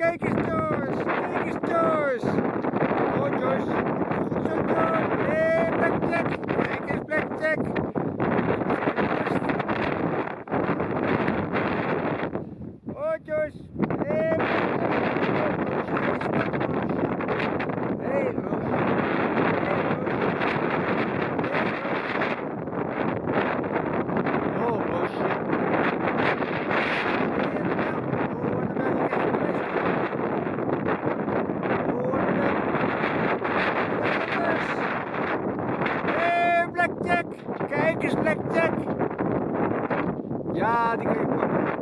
Kijk eens Joyce! Kijk eens Joyce! Kijk eens, Blackjack! Ja, die kan je pakken.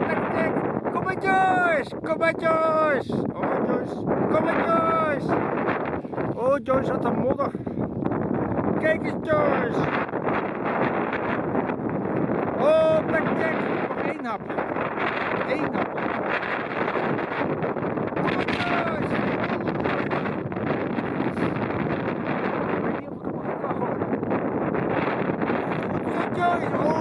Blackjack! Kom maar, Joyce! Kom maar, Joyce! Oh, Joyce! Kom maar, Joyce! Oh, Joyce had een modder. Kijk eens, Joyce! Oh, Blackjack! Nog één hapje. going.